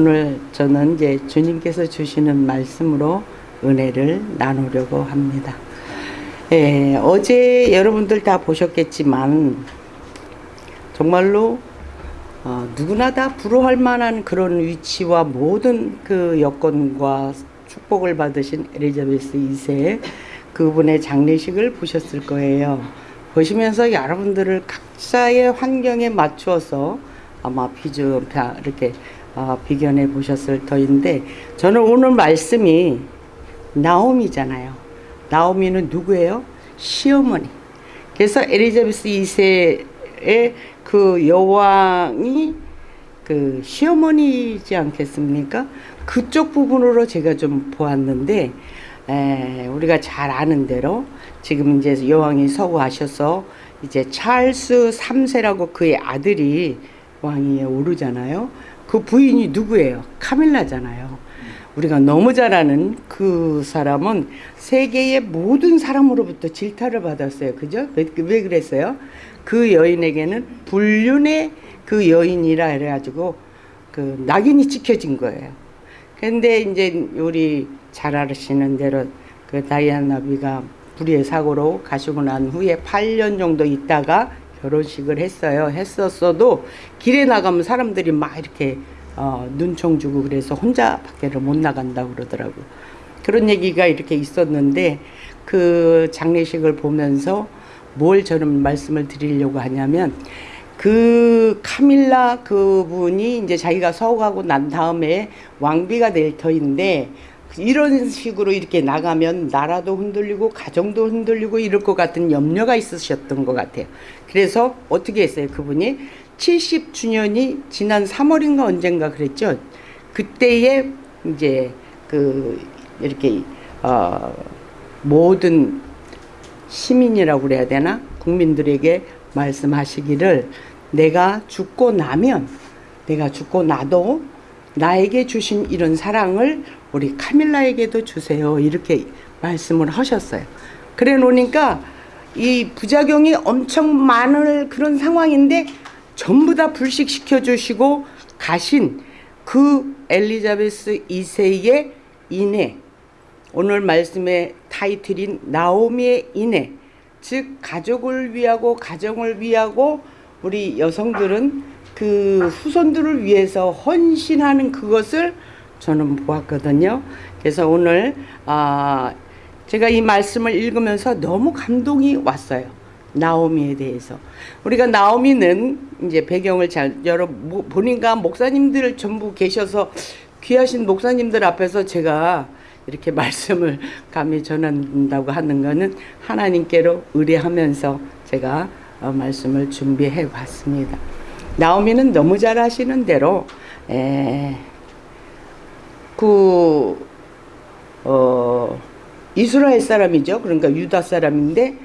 오늘 저는 이제 주님께서 주시는 말씀으로 은혜를 나누려고 합니다. 예, 어제 여러분들 다 보셨겠지만 정말로 어, 누구나 다 부러워할 만한 그런 위치와 모든 그 여건과 축복을 받으신 에리자베스 2세 그분의 장례식을 보셨을 거예요. 보시면서 여러분들을 각자의 환경에 맞추어서 아마 비좀 이렇게 어, 비견해 보셨을 터인데 저는 오늘 말씀이 나오미잖아요. 나오미는 누구예요? 시어머니. 그래서 에리자베스 2세의 그 여왕이 그 시어머니지 않겠습니까? 그쪽 부분으로 제가 좀 보았는데 에, 우리가 잘 아는 대로 지금 이제 여왕이 서구하셔서 이제 찰스 3세라고 그의 아들이 왕위에 오르잖아요. 그 부인이 누구예요? 카밀라잖아요. 우리가 너무 잘 아는 그 사람은 세계의 모든 사람으로부터 질타를 받았어요. 그죠? 왜, 왜 그랬어요? 그 여인에게는 불륜의 그 여인이라 해가지고 그 낙인이 찍혀진 거예요. 근데 이제 우리 잘 아시는 대로 그 다이아나 비가 불의의 사고로 가시고 난 후에 8년 정도 있다가 결혼식을 했어요. 했었어도 길에 나가면 사람들이 막 이렇게 어, 눈총 주고 그래서 혼자 밖에를 못 나간다고 그러더라고요. 그런 얘기가 이렇게 있었는데 그 장례식을 보면서 뭘 저는 말씀을 드리려고 하냐면 그 카밀라 그분이 이제 자기가 서거하고 난 다음에 왕비가 될 터인데 이런 식으로 이렇게 나가면 나라도 흔들리고 가정도 흔들리고 이럴 것 같은 염려가 있으셨던 것 같아요. 그래서 어떻게 했어요? 그분이 70주년이 지난 3월인가 언젠가 그랬죠. 그때에 이제 그 이렇게 어 모든 시민이라고 그래야 되나? 국민들에게 말씀하시기를 내가 죽고 나면 내가 죽고 나도 나에게 주신 이런 사랑을 우리 카밀라에게도 주세요. 이렇게 말씀을 하셨어요. 그래 놓으니까 이 부작용이 엄청 많을 그런 상황인데 전부 다 불식시켜 주시고 가신 그 엘리자베스 2세의 인해 오늘 말씀의 타이틀인 나오미의 인해 즉 가족을 위하고 가정을 위하고 우리 여성들은 그 후손들을 위해서 헌신하는 그것을 저는 보았거든요. 그래서 오늘 아 제가 이 말씀을 읽으면서 너무 감동이 왔어요. 나오미에 대해서. 우리가 나오미는 이제 배경을 잘 여러 보니까 목사님들 전부 계셔서 귀하신 목사님들 앞에서 제가 이렇게 말씀을 감히 전한다고 하는 거는 하나님께로 의뢰하면서 제가 어, 말씀을 준비해 왔습니다. 나오미는 너무 잘 아시는 대로 에, 그 어, 이스라엘 사람이죠. 그러니까 유다 사람인데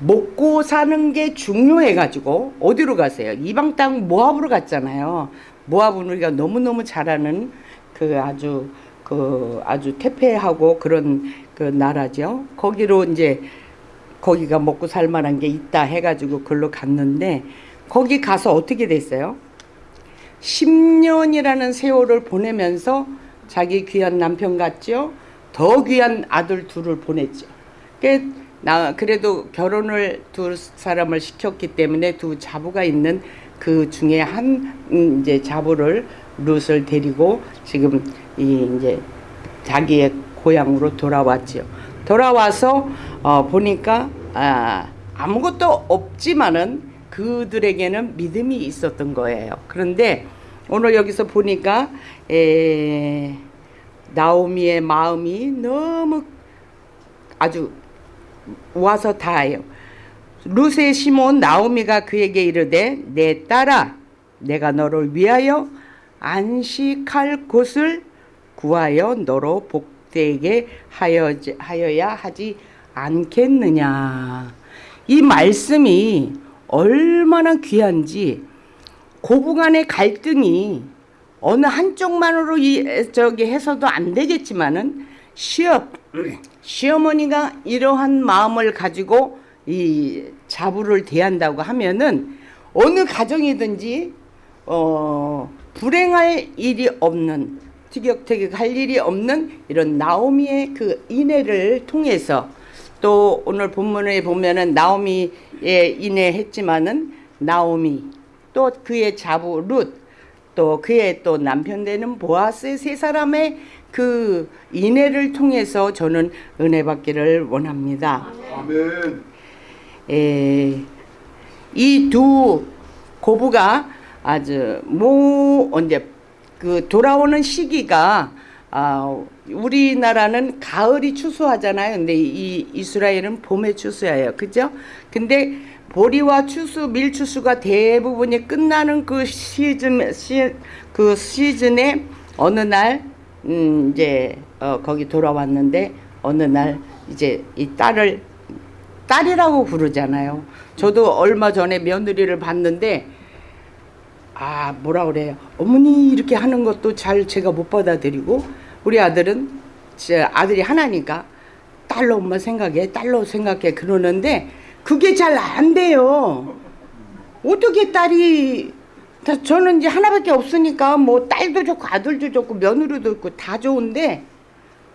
먹고 사는 게 중요해 가지고 어디로 가세요? 이방 땅 모압으로 갔잖아요. 모압은 우리가 너무너무 잘 아는 그 아주 그 아주 태폐하고 그런 그 나라죠. 거기로 이제 거기가 먹고 살 만한 게 있다 해가지고 그걸로 갔는데 거기 가서 어떻게 됐어요? 10년이라는 세월을 보내면서 자기 귀한 남편 같죠? 더 귀한 아들 둘을 보냈죠. 나 그래도 결혼을 두 사람을 시켰기 때문에 두 자부가 있는 그 중에 한 음, 이제 자부를 룻을 데리고 지금 이 이제 자기의 고향으로 돌아왔지요. 돌아와서 어 보니까 아 아무것도 없지만은 그들에게는 믿음이 있었던 거예요. 그런데 오늘 여기서 보니까 에 나오미의 마음이 너무 아주 와서 다해요. 루세 시몬 나오미가 그에게 이르되 내 딸아 내가 너를 위하여 안식할 곳을 구하여 너로 복되게 하여, 하여야 하지 않겠느냐. 이 말씀이 얼마나 귀한지 고부간의 갈등이 어느 한쪽만으로 이, 저기 해서도 안 되겠지만은 시어, 시어머니가 이러한 마음을 가지고 이 자부를 대한다고 하면은 어느 가정이든지 어 불행할 일이 없는 티격태격할 일이 없는 이런 나오미의 그 인애를 통해서 또 오늘 본문에 보면은 나오미 의 인애했지만은 나오미 또 그의 자부 룻 또 그의 또 남편 되는 보아스 세 사람의 그 인애를 통해서 저는 은혜 받기를 원합니다. 아멘. 이두 고부가 아주 뭐 언제 그 돌아오는 시기가 아 우리나라는 가을이 추수하잖아요. 근데 이 이스라엘은 봄에 추수해요. 그죠? 근데 보리와 추수, 밀추수가 대부분이 끝나는 그 시즌 시, 그 시즌에 어느 날 음, 이제 어, 거기 돌아왔는데 어느 날 이제 이 딸을 딸이라고 부르잖아요. 저도 얼마 전에 며느리를 봤는데 아 뭐라 그래요 어머니 이렇게 하는 것도 잘 제가 못 받아들이고 우리 아들은 제 아들이 하나니까 딸로 엄마 생각해 딸로 생각해 그러는데 그게 잘 안 돼요. 어떻게 딸이 다 저는 이제 하나밖에 없으니까 뭐 딸도 좋고 아들도 좋고 며느리도 있고 다 좋은데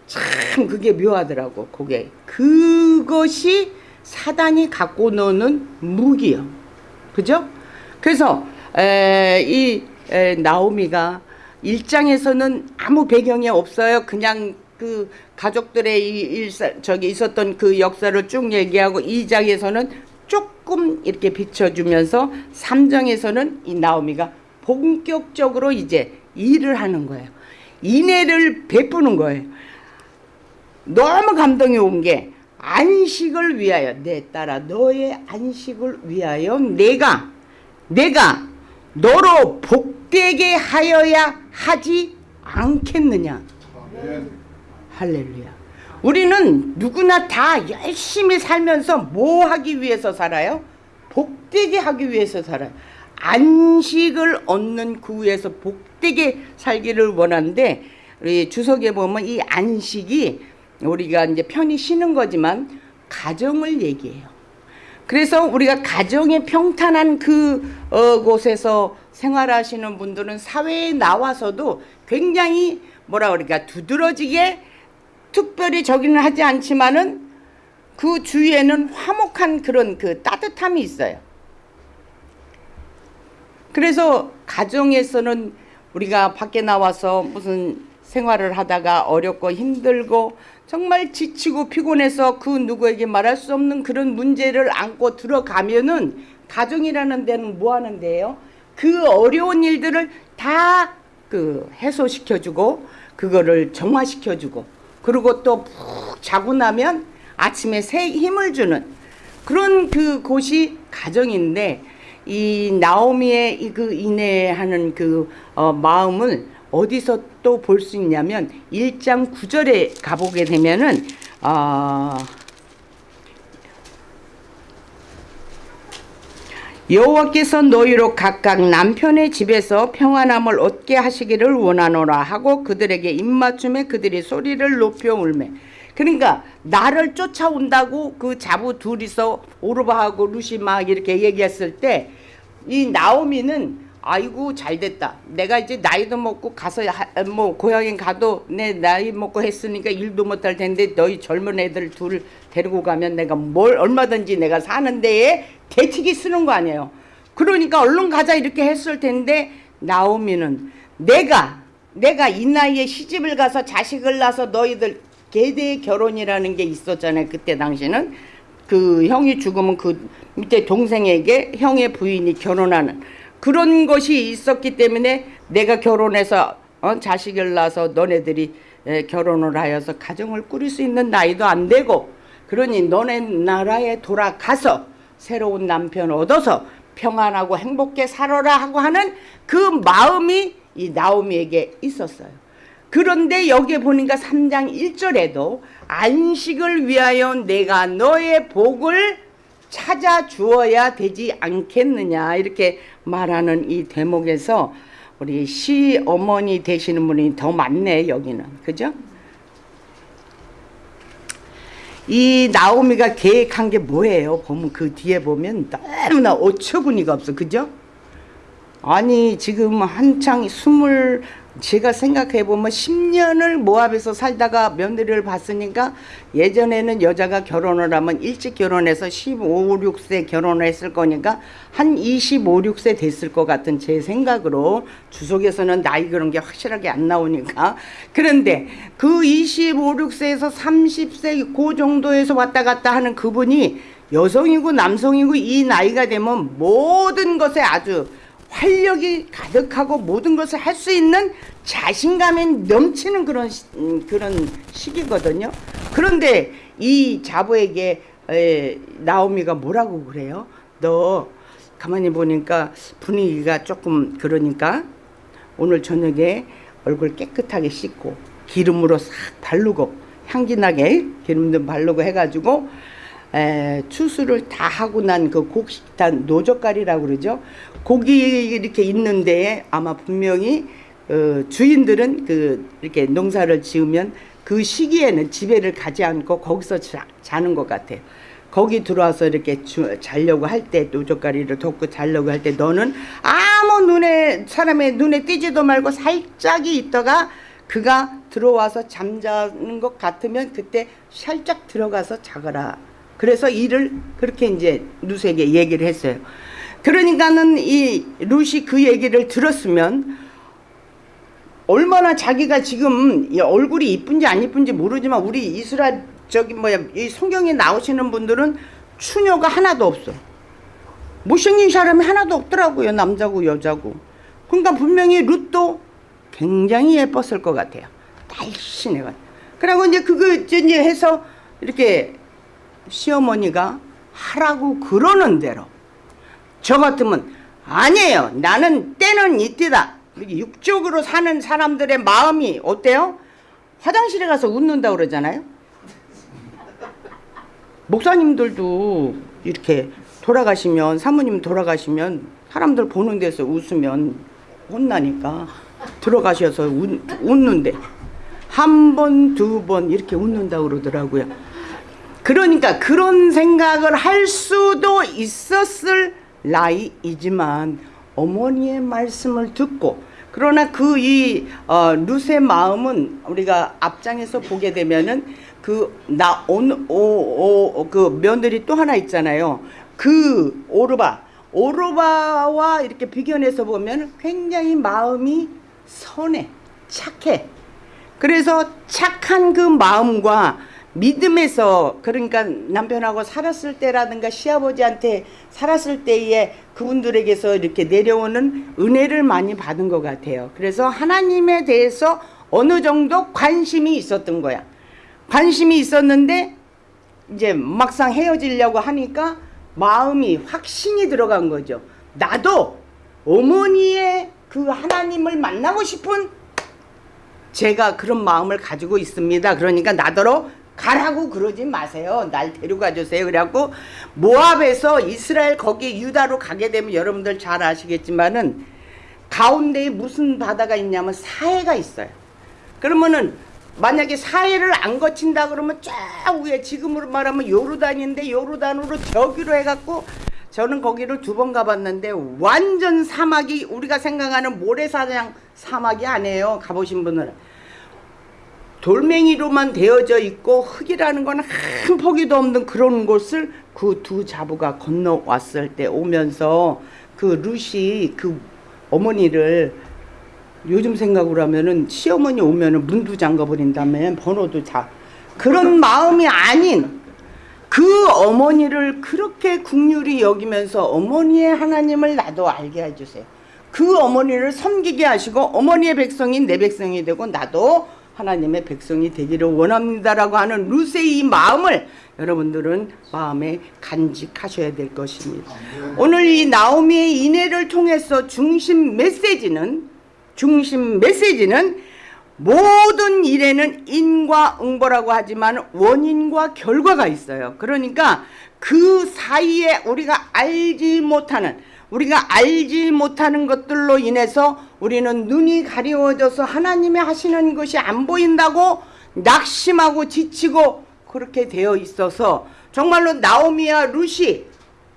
참 그게 묘하더라고 그게. 그것이 사단이 갖고 노는 무기요. 그죠? 그래서 에, 이 에, 나오미가 일장에서는 아무 배경이 없어요. 그냥 그 가족들의 이 일사, 저기 있었던 그 역사를 쭉 얘기하고 이장에서는 조금 이렇게 비춰주면서 삼장에서는이 나오미가 본격적으로 이제 일을 하는 거예요. 인애를 베푸는 거예요. 너무 감동이 온 게 안식을 위하여 내 딸아 너의 안식을 위하여 내가 내가 너로 복되게 하여야 하지 않겠느냐. 할렐루야. 우리는 누구나 다 열심히 살면서 뭐 하기 위해서 살아요? 복되게 하기 위해서 살아요. 안식을 얻는 그 위에서 복되게 살기를 원하는데 우리 주석에 보면 이 안식이 우리가 이제 편히 쉬는 거지만 가정을 얘기해요. 그래서 우리가 가정의 평탄한 그 어, 곳에서 생활하시는 분들은 사회에 나와서도 굉장히 뭐라 그럴까 두드러지게 특별히 저기는 하지 않지만은 그 주위에는 화목한 그런 그 따뜻함이 있어요. 그래서 가정에서는 우리가 밖에 나와서 무슨 생활을 하다가 어렵고 힘들고 정말 지치고 피곤해서 그 누구에게 말할 수 없는 그런 문제를 안고 들어가면은 가정이라는 데는 뭐 하는 데예요? 그 어려운 일들을 다 그 해소시켜주고 그거를 정화시켜주고 그리고 또 푹 자고 나면 아침에 새 힘을 주는 그런 그 곳이 가정인데 이 나오미의 이그 인내하는 그 어, 마음을 어디서 또 볼 수 있냐면 1장 9절에 가보게 되면은 어, 여호와께서 너희로 각각 남편의 집에서 평안함을 얻게 하시기를 원하노라 하고 그들에게 입맞춤에 그들이 소리를 높여 울매. 그러니까 나를 쫓아온다고 그 자부 둘이서 오르바하고 루시 막 이렇게 얘기했을 때 이 나오미는 아이고 잘 됐다. 내가 이제 나이도 먹고 가서 하- 뭐 고향에 가도 내 나이 먹고 했으니까 일도 못할 텐데 너희 젊은 애들 둘 데리고 가면 내가 뭘 얼마든지 내가 사는 데에 대책이 쓰는 거 아니에요. 그러니까 얼른 가자 이렇게 했을 텐데 나오미는 내가 내가 이 나이에 시집을 가서 자식을 낳아서 너희들 계대 결혼이라는 게 있었잖아요. 그때 당시는 그 형이 죽으면 그 밑에 동생에게 형의 부인이 결혼하는 그런 것이 있었기 때문에 내가 결혼해서 어, 자식을 낳아서 너네들이 에, 결혼을 하여서 가정을 꾸릴 수 있는 나이도 안 되고 그러니 너네 나라에 돌아가서 새로운 남편 얻어서 평안하고 행복하게 살아라 하고 하는 그 마음이 이 나오미에게 있었어요. 그런데 여기에 보니까 3장 1절에도 안식을 위하여 내가 너의 복을 찾아 주어야 되지 않겠느냐 이렇게 말하는 이 대목에서 우리 시 어머니 되시는 분이 더 많네 여기는 그죠? 이 나오미가 계획한 게 뭐예요? 보면 그 뒤에 보면 너무나 어처구니가 없어 그죠? 아니 지금 한창 스물 제가 생각해 보면 10년을 모압에서 살다가 며느리를 봤으니까 예전에는 여자가 결혼을 하면 일찍 결혼해서 15, 6세 결혼을 했을 거니까 한 25, 6세 됐을 것 같은 제 생각으로 주석에서는 나이 그런 게 확실하게 안 나오니까. 그런데 그 25, 6세에서 30세 그 정도에서 왔다 갔다 하는 그분이 여성이고 남성이고 이 나이가 되면 모든 것에 아주 활력이 가득하고 모든 것을 할 수 있는 자신감이 넘치는 그런 시, 음, 그런 시기거든요. 그런데 이 자부에게 에, 나오미가 뭐라고 그래요? 너 가만히 보니까 분위기가 조금 그러니까 오늘 저녁에 얼굴 깨끗하게 씻고 기름으로 싹 바르고 향기 나게 기름도 바르고 해가지고 에, 추수를 다 하고 난 그 곡식단 노젓갈이라고 그러죠. 고기 이렇게 있는 데에 아마 분명히 어, 주인들은 그 이렇게 농사를 지으면 그 시기에는 집에를 가지 않고 거기서 자, 자는 것 같아요. 거기 들어와서 이렇게 주, 자려고 할 때 노젓가리를 덮고 자려고 할 때 너는 아무 눈에 사람의 눈에 띄지도 말고 살짝이 있다가 그가 들어와서 잠자는 것 같으면 그때 살짝 들어가서 자거라. 그래서 이를 그렇게 이제 루스에게 얘기를 했어요. 그러니까는 이 루시 그 얘기를 들었으면 얼마나 자기가 지금 이 얼굴이 이쁜지 안 이쁜지 모르지만 우리 이스라엘 저기 뭐야 이 성경에 나오시는 분들은 추녀가 하나도 없어. 못생긴 사람이 하나도 없더라고요 남자고 여자고. 그러니까 분명히 룻도 굉장히 예뻤을 것 같아요. 날씬해가. 그리고 이제 그거 이제 해서 이렇게 시어머니가 하라고 그러는 대로 저 같으면 아니에요. 나는 때는 이때다. 육적으로 사는 사람들의 마음이 어때요? 화장실에 가서 웃는다 그러잖아요. 목사님들도 이렇게 돌아가시면 사모님 돌아가시면 사람들 보는 데서 웃으면 혼나니까 들어가셔서 웃, 웃는데 한 번, 두 번 이렇게 웃는다 그러더라고요. 그러니까 그런 생각을 할 수도 있었을 나이이지만 어머니의 말씀을 듣고 그러나 그이 어, 룻의 마음은 우리가 앞장에서 보게 되면은 그나오오그 며느리 또 하나 있잖아요. 그 오르바 오르바와 이렇게 비견해서 보면 굉장히 마음이 선해 착해. 그래서 착한 그 마음과 믿음에서 그러니까 남편하고 살았을 때라든가 시아버지한테 살았을 때에 그분들에게서 이렇게 내려오는 은혜를 많이 받은 것 같아요. 그래서 하나님에 대해서 어느 정도 관심이 있었던 거야. 관심이 있었는데 이제 막상 헤어지려고 하니까 마음이 확신이 들어간 거죠. 나도 어머니의 그 하나님을 만나고 싶은 제가 그런 마음을 가지고 있습니다. 그러니까 나더러 가라고 그러지 마세요. 날 데려가 주세요. 그래갖고 모압에서 이스라엘 거기 유다로 가게 되면 여러분들 잘 아시겠지만은 가운데에 무슨 바다가 있냐면 사해가 있어요. 그러면은 만약에 사해를 안 거친다 그러면 쫙 위에 지금으로 말하면 요르단인데 요르단으로 저기로 해갖고 저는 거기를 두 번 가봤는데 완전 사막이 우리가 생각하는 모래사장 사막이 아니에요. 가보신 분들은. 돌멩이로만 되어져 있고 흙이라는 건 한 포기도 없는 그런 곳을 그 두 자부가 건너왔을 때 오면서 그 루시 그 어머니를 요즘 생각으로 하면은 시어머니 오면은 문도 잠가 버린다면 번호도 자 그런 마음이 아닌 그 어머니를 그렇게 국률이 여기면서 어머니의 하나님을 나도 알게 해주세요. 그 어머니를 섬기게 하시고 어머니의 백성인 내 백성이 되고 나도 하나님의 백성이 되기를 원합니다라고 하는 루세의 마음을 여러분들은 마음에 간직하셔야 될 것입니다. 오늘 이 나오미의 인해를 통해서 중심 메시지는 중심 메시지는 모든 일에는 인과 응보라고 하지만 원인과 결과가 있어요. 그러니까 그 사이에 우리가 알지 못하는 우리가 알지 못하는 것들로 인해서 우리는 눈이 가리워져서 하나님의 하시는 것이 안 보인다고 낙심하고 지치고 그렇게 되어 있어서 정말로 나오미와 루시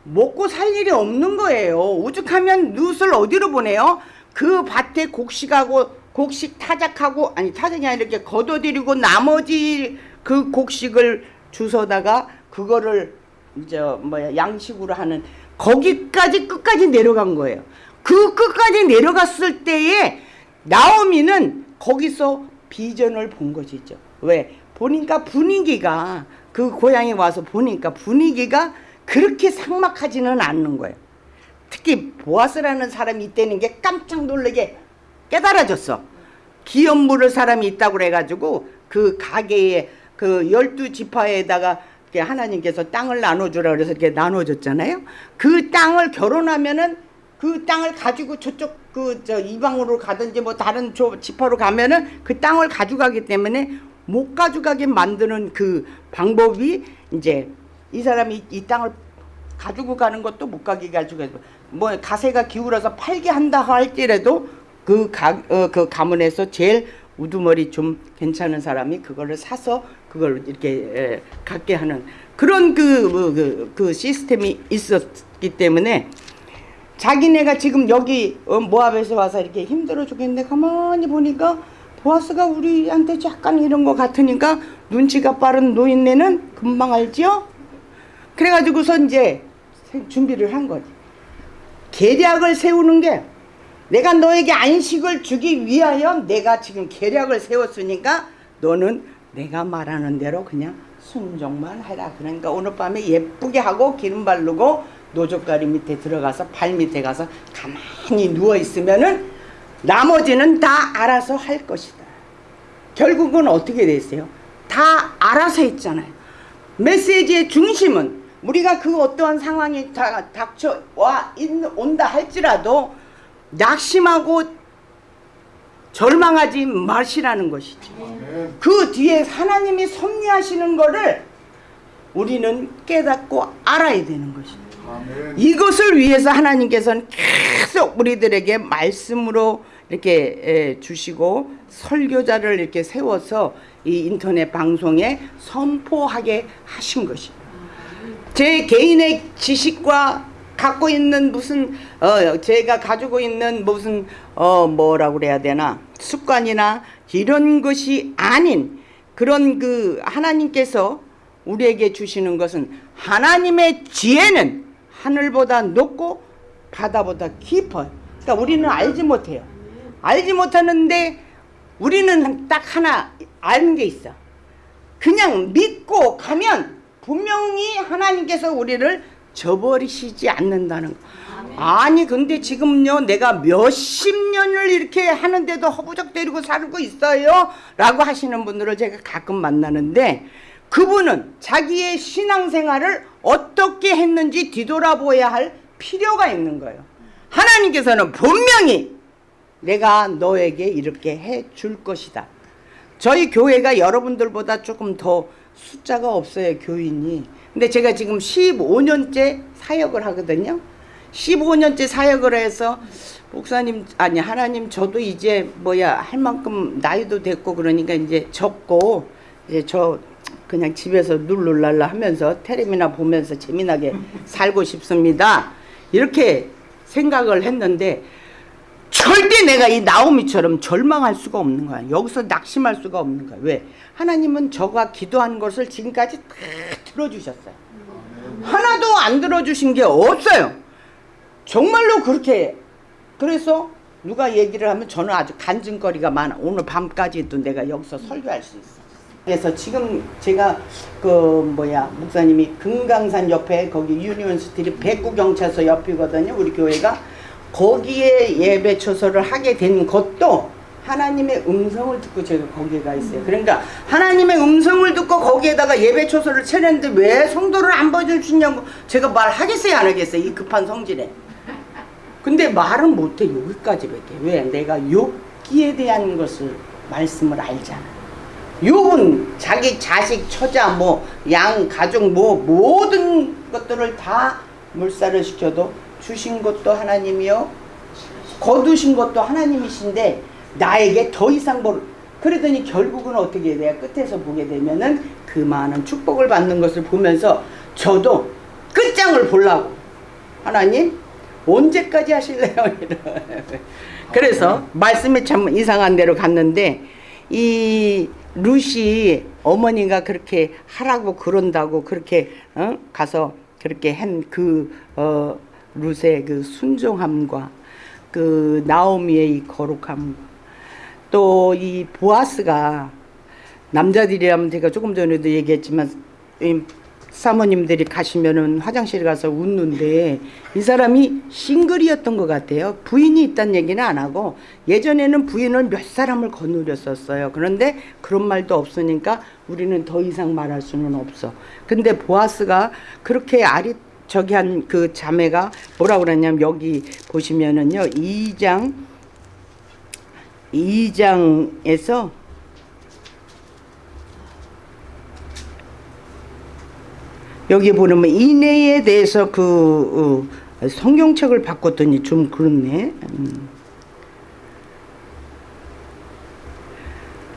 먹고 살 일이 없는 거예요. 오죽하면 룻을 어디로 보내요? 그 밭에 곡식하고 곡식 타작하고 아니 타작이 아니라 이렇게 걷어들이고 나머지 그 곡식을 주워다가 그거를 이제 뭐야 양식으로 하는 거기까지 끝까지 내려간 거예요. 그 끝까지 내려갔을 때에 나오미는 거기서 비전을 본 것이죠. 왜? 보니까 분위기가 그 고향에 와서 보니까 분위기가 그렇게 삭막하지는 않는 거예요. 특히 보아스라는 사람이 있다는 게 깜짝 놀라게 깨달아졌어. 기업 물을 사람이 있다고 그래가지고 그 가게에 그 열두 지파에다가 하나님께서 땅을 나눠주라 그래서 이렇게 나눠줬잖아요. 그 땅을 결혼하면은 그 땅을 가지고 저쪽 그 저 이방으로 가든지 뭐 다른 조 지파로 가면은 그 땅을 가져가기 때문에 못 가져가게 만드는 그 방법이 이제 이 사람이 이 땅을 가지고 가는 것도 못 가게 가지고 뭐 가세가 기울어서 팔게 한다 할지라도 그, 가, 어, 그 가문에서 제일 우두머리 좀 괜찮은 사람이 그거를 사서 그걸 이렇게 에, 갖게 하는 그런 그, 뭐, 그, 그 시스템이 있었기 때문에 자기네가 지금 여기 어, 모압에서 와서 이렇게 힘들어 죽겠는데 가만히 보니까 보아스가 우리한테 약간 이런 거 같으니까 눈치가 빠른 노인네는 금방 알지요? 그래가지고서 이제 세- 준비를 한 거지. 계략을 세우는 게 내가 너에게 안식을 주기 위하여 내가 지금 계략을 세웠으니까 너는 내가 말하는 대로 그냥 순종만 해라. 그러니까 오늘 밤에 예쁘게 하고 기름 바르고 노젓가리 밑에 들어가서 발 밑에 가서 가만히 누워 있으면은 나머지는 다 알아서 할 것이다. 결국은 어떻게 됐어요? 다 알아서 했잖아요. 메시지의 중심은 우리가 그 어떠한 상황이 다 닥쳐와 있- 온다 할지라도 낙심하고 절망하지 마시라는 것이죠. 그 뒤에 하나님이 섭리하시는 거를 우리는 깨닫고 알아야 되는 것이죠. 이것을 위해서 하나님께서는 계속 우리들에게 말씀으로 이렇게 에, 주시고 설교자를 이렇게 세워서 이 인터넷 방송에 선포하게 하신 것입니다. 제 개인의 지식과 갖고 있는 무슨 어 제가 가지고 있는 무슨 어 뭐라고 그래야 되나 습관이나 이런 것이 아닌 그런 그 하나님께서 우리에게 주시는 것은 하나님의 지혜는 하늘보다 높고 바다보다 깊어요. 그러니까 우리는 알지 못해요. 알지 못하는데 우리는 딱 하나 아는 게 있어. 그냥 믿고 가면 분명히 하나님께서 우리를 저버리시지 않는다는 거. 아니 근데 지금요 내가 몇십 년을 이렇게 하는데도 허부적대리고 살고 있어요? 라고 하시는 분들을 제가 가끔 만나는데 그분은 자기의 신앙생활을 어떻게 했는지 뒤돌아보아야 할 필요가 있는 거예요. 하나님께서는 분명히 내가 너에게 이렇게 해 줄 것이다 저희 교회가 여러분들보다 조금 더 숫자가 없어요 교인이. 근데 제가 지금 15년째 사역을 하거든요. 15년째 사역을 해서 목사님 아니 하나님 저도 이제 뭐야 할 만큼 나이도 됐고 그러니까 이제 적고 이제 저 그냥 집에서 룰룰랄라 하면서 테레비나 보면서 재미나게 살고 싶습니다. 이렇게 생각을 했는데 절대 내가 이 나오미처럼 절망할 수가 없는 거야. 여기서 낙심할 수가 없는 거야. 왜? 하나님은 저가 기도한 것을 지금까지 다 들어주셨어요. 하나도 안 들어주신 게 없어요. 정말로 그렇게. 그래서 누가 얘기를 하면 저는 아주 간증거리가 많아. 오늘 밤까지도 내가 여기서 설교할 수 있어. 그래서 지금 제가 그 뭐야 목사님이 금강산 옆에 거기 Union Street 백구경찰서 옆이거든요. 우리 교회가 거기에 예배 처소를 하게 된 것도 하나님의 음성을 듣고 제가 거기에 가 있어요. 그러니까 하나님의 음성을 듣고 거기에다가 예배 처소를 차렸는데 왜 성도를 안 보여주시냐고 제가 말하겠어요 안 하겠어요 이 급한 성질에. 근데 말은 못해 여기까지밖에. 왜? 내가 욥기에 대한 것을 말씀을 알잖아. 욥은 자기 자식, 처자, 뭐 양, 가족, 뭐 모든 것들을 다 물살을 시켜도 주신 것도 하나님이요, 거두신 것도 하나님이신데 나에게 더 이상 뭘 그러더니 결국은 어떻게 돼요? 끝에서 보게 되면은 그 많은 축복을 받는 것을 보면서 저도 끝장을 보려고 하나님 언제까지 하실래요? 그래서 말씀이 참 이상한 데로 갔는데 이 루시 어머니가 그렇게 하라고 그런다고 그렇게 어? 가서 그렇게 한그 어, 룻의 그 순종함과 그 나오미의 이 거룩함 또 이 보아스가 남자들이라면 제가 조금 전에도 얘기했지만 이 사모님들이 가시면은 화장실 가서 웃는데 이 사람이 싱글이었던 것 같아요. 부인이 있다는 얘기는 안 하고 예전에는 부인을 몇 사람을 거느렸었어요. 그런데 그런 말도 없으니까 우리는 더 이상 말할 수는 없어. 근데 보아스가 그렇게 아리 저기 한 그 자매가 뭐라 그랬냐면 여기 보시면은요 2장 2장에서 여기 보면 인애에 대해서 그 어, 성경책을 바꿨더니 좀 그렇네. 음.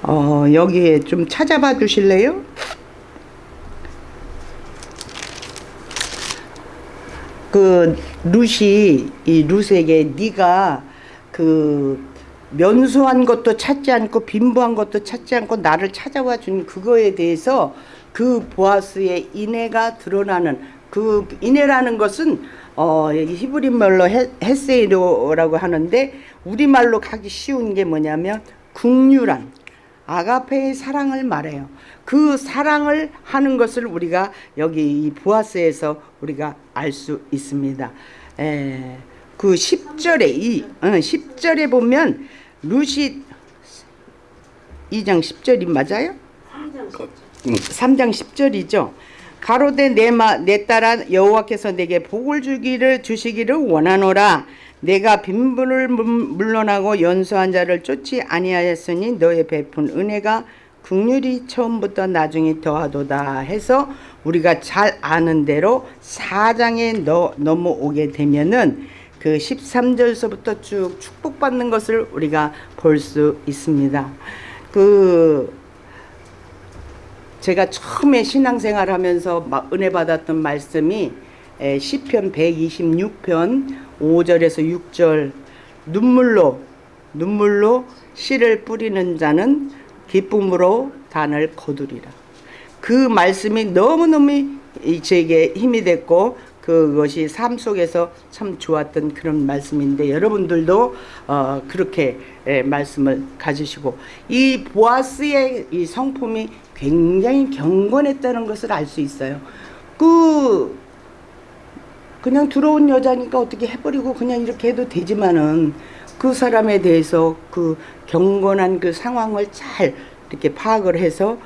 어, 여기에 좀 찾아봐 주실래요? 그 룻이 이 룻에게 네가 그 면수한 것도 찾지 않고 빈부한 것도 찾지 않고 나를 찾아와 준 그거에 대해서 그 보아스의 인애가 드러나는 그 인애라는 것은 어 히브리 말로 헤- 헤세이로라고 하는데 우리 말로 가기 쉬운 게 뭐냐면 국률한 아가페의 사랑을 말해요. 그 사랑을 하는 것을 우리가 여기 이 보아스에서 우리가 알 수 있습니다. 에, 그 10절에 이 어, 10절에 보면 루시 2장 10절이 맞아요? 3장 10절이죠. 가로되 내 마 내 딸아 여호와께서 내게 복을 주기를 주시기를 원하노라. 내가 빈부를 물- 물러나고 연수한 자를 쫓지 아니하였으니 너의 베푼 은혜가 국률이 처음부터 나중에 더하도다 해서 우리가 잘 아는 대로 4장에 너, 넘어오게 되면은 그 13절서부터 쭉 축복받는 것을 우리가 볼 수 있습니다. 그 제가 처음에 신앙생활 하면서 막 은혜 받았던 말씀이 에, 시편 126편 5절에서 6절 눈물로 눈물로 씨를 뿌리는 자는 기쁨으로 단을 거두리라. 그 말씀이 너무너무 이- 제게 힘이 됐고 그것이 삶 속에서 참 좋았던 그런 말씀인데 여러분들도 어, 그렇게 예, 말씀을 가지시고 이 보아스의 이 성품이 굉장히 경건했다는 것을 알 수 있어요. 그 그냥 들어온 여자니까 어떻게 해버리고 그냥 이렇게 해도 되지만은 그 사람에 대해서 그 경건한 그 상황을 잘 이렇게 파악을 해서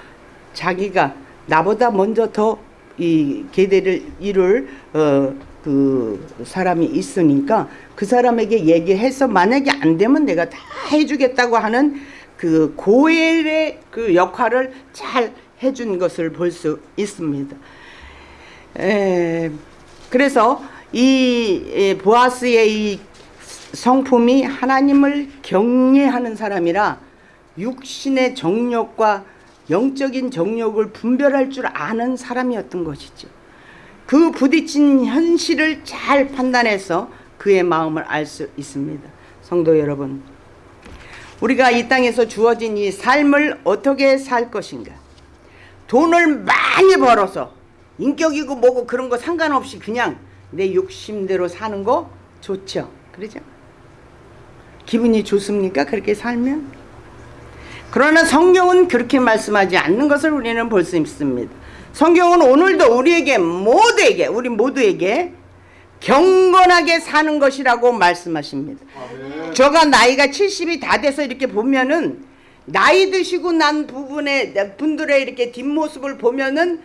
자기가 나보다 먼저 더 이 계대를 이룰 어 그 사람이 있으니까 그 사람에게 얘기해서 만약에 안 되면 내가 다 해주겠다고 하는 그 고엘의 그 역할을 잘 해준 것을 볼 수 있습니다. 에, 그래서 이 에, 보아스의 이 성품이 하나님을 경외하는 사람이라 육신의 정욕과 영적인 정욕을 분별할 줄 아는 사람이었던 것이죠. 그 부딪힌 현실을 잘 판단해서 그의 마음을 알 수 있습니다. 성도 여러분, 우리가 이 땅에서 주어진 이 삶을 어떻게 살 것인가? 돈을 많이 벌어서 인격이고 뭐고 그런 거 상관없이 그냥 내 욕심대로 사는 거 좋죠. 그러죠? 기분이 좋습니까? 그렇게 살면? 그러나 성경은 그렇게 말씀하지 않는 것을 우리는 볼 수 있습니다. 성경은 오늘도 우리에게 모두에게 우리 모두에게 경건하게 사는 것이라고 말씀하십니다. 저가 나이가 70이 다 돼서 이렇게 보면은 나이 드시고 난 부분에 분들의 이렇게 뒷모습을 보면은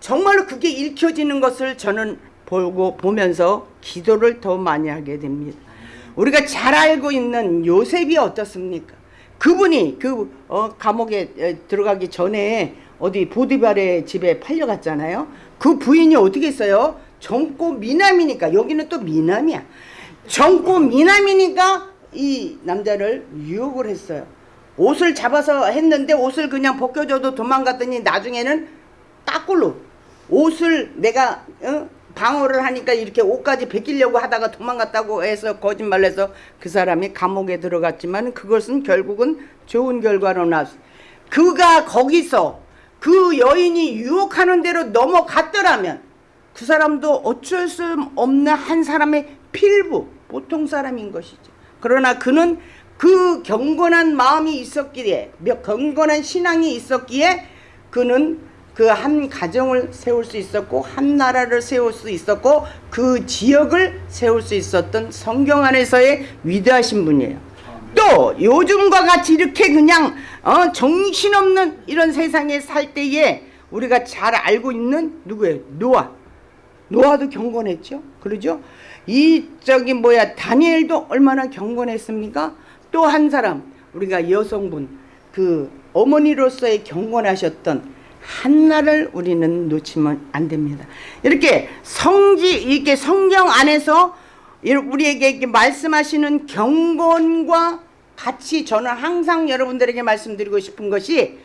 정말로 그게 읽혀지는 것을 저는 보고 보면서 기도를 더 많이 하게 됩니다. 우리가 잘 알고 있는 요셉이 어떻습니까? 그분이 그 어, 감옥에 에, 들어가기 전에 어디 보디발의 집에 팔려갔잖아요. 그 부인이 어떻게 했어요? 젊고 미남이니까 여기는 또 미남이야. 젊고 미남이니까 이 남자를 유혹을 했어요. 옷을 잡아서 했는데 옷을 그냥 벗겨줘도 도망갔더니 나중에는 까꿀로 옷을 내가 어? 방어를 하니까 이렇게 옷까지 벗기려고 하다가 도망갔다고 해서 거짓말 해서 그 사람이 감옥에 들어갔지만 그것은 결국은 좋은 결과로 나왔어. 그가 거기서 그 여인이 유혹하는 대로 넘어갔더라면 그 사람도 어쩔 수 없는 한 사람의 필부 보통 사람인 것이죠. 그러나 그는 그 경건한 마음이 있었기에 몇 경건한 신앙이 있었기에 그는 그 한 가정을 세울 수 있었고 한 나라를 세울 수 있었고 그 지역을 세울 수 있었던 성경 안에서의 위대하신 분이에요. 또 요즘과 같이 이렇게 그냥 어, 정신없는 이런 세상에 살 때에 우리가 잘 알고 있는 누구예요? 노아. 노아도 경건했죠. 그러죠? 이 저기 뭐야 다니엘도 얼마나 경건했습니까? 또 한 사람 우리가 여성분 그 어머니로서의 경건하셨던 한나를 우리는 놓치면 안 됩니다. 이렇게 성지 이렇게 성경 안에서 우리에게 말씀하시는 경건과 같이 저는 항상 여러분들에게 말씀드리고 싶은 것이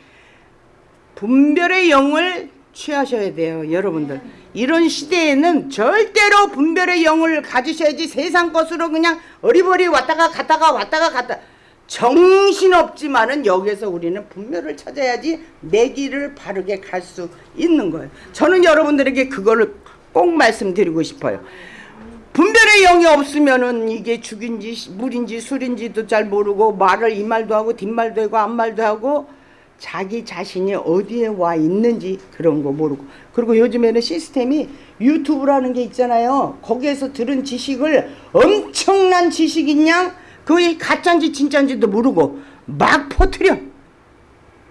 분별의 영을 취하셔야 돼요, 여러분들. 이런 시대에는 절대로 분별의 영을 가지셔야지 세상 것으로 그냥 어리버리 왔다가 갔다가 왔다가 갔다. 정신없지만은 여기서 우리는 분별을 찾아야지 내 길을 바르게 갈 수 있는 거예요. 저는 여러분들에게 그거를 꼭 말씀드리고 싶어요. 분별의 영이 없으면은 이게 죽인지 물인지 술인지도 잘 모르고 말을 이 말도 하고 뒷말도 하고 앞말도 하고 자기 자신이 어디에 와 있는지 그런 거 모르고 그리고 요즘에는 시스템이 유튜브라는 게 있잖아요 거기에서 들은 지식을 엄청난 지식인 양 그게 가짜인지 진짜인지도 모르고 막 퍼뜨려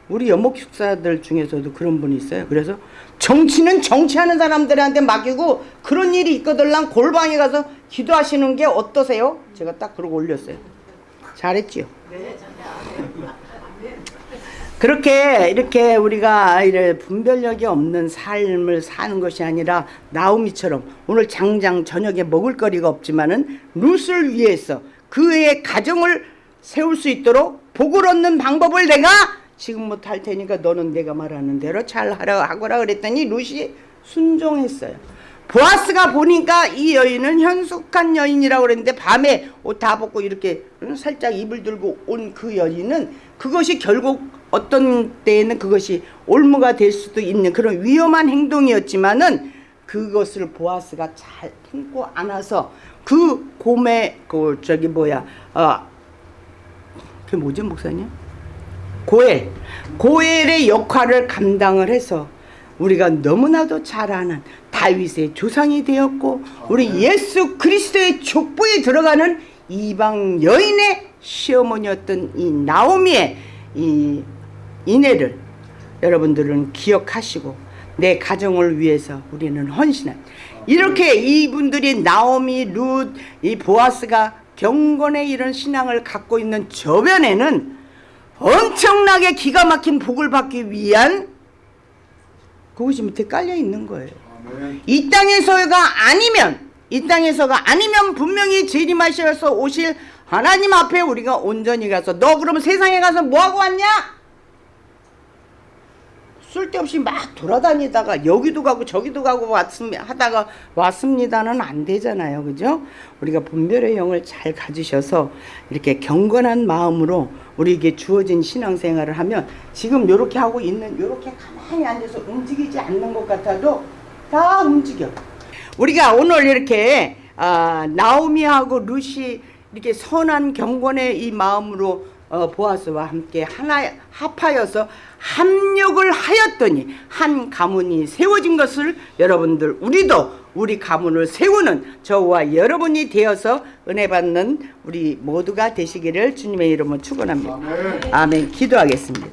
우리 연목숙사들 중에서도 그런 분이 있어요 그래서 정치는 정치하는 사람들한테 맡기고 그런 일이 있거들랑 골방에 가서 기도하시는 게 어떠세요? 제가 딱 그러고 올렸어요 잘했지요? 그렇게 이렇게 우리가 이래 분별력이 없는 삶을 사는 것이 아니라 나오미처럼 오늘 장장 저녁에 먹을 거리가 없지만은 룻을 위해서 그의 가정을 세울 수 있도록 복을 얻는 방법을 내가 지금부터 할 테니까 너는 내가 말하는 대로 잘 하라 하거라 그랬더니 룻이 순종했어요. 보아스가 보니까 이 여인은 현숙한 여인이라고 그랬는데 밤에 옷 다 벗고 이렇게 살짝 입을 들고 온 그 여인은 그것이 결국 어떤 때에는 그것이 올무가 될 수도 있는 그런 위험한 행동이었지만은 그것을 보아스가 잘 품고 안아서 그 곰의 그 저기 뭐야 어 그게 뭐죠 목사님? 고엘 고엘의 역할을 감당을 해서 우리가 너무나도 잘 아는 다윗의 조상이 되었고 우리 예수 그리스도의 족보에 들어가는 이방 여인의 시어머니였던 이 나오미의 이 이내를 여러분들은 기억하시고 내 가정을 위해서 우리는 헌신한 이렇게 이분들이 나오미, 룻, 이 보아스가 경건의 이런 신앙을 갖고 있는 저변에는 엄청나게 기가 막힌 복을 받기 위한 그것이 밑에 깔려 있는 거예요. 이 땅에서가 아니면 이 땅에서가 아니면 분명히 재림하셔서 오실 하나님 앞에 우리가 온전히 가서 너 그러면 세상에 가서 뭐 하고 왔냐? 쓸데없이 막 돌아다니다가 여기도 가고 저기도 가고 왔습 하다가 왔습니다는 안 되잖아요. 그죠? 우리가 분별의 영을 잘 가지셔서 이렇게 경건한 마음으로 우리에게 주어진 신앙생활을 하면 지금 요렇게 하고 있는 요렇게 가만히 앉아서 움직이지 않는 것 같아도 다 움직여. 우리가 오늘 이렇게 아, 나오미하고 루시 이렇게 선한 경건의 이 마음으로 어, 보아스와 함께 하나 합하여서 합력을 하였더니 한 가문이 세워진 것을 여러분들 우리도 우리 가문을 세우는 저와 여러분이 되어서 은혜 받는 우리 모두가 되시기를 주님의 이름으로 축원합니다. 아멘. 기도하겠습니다.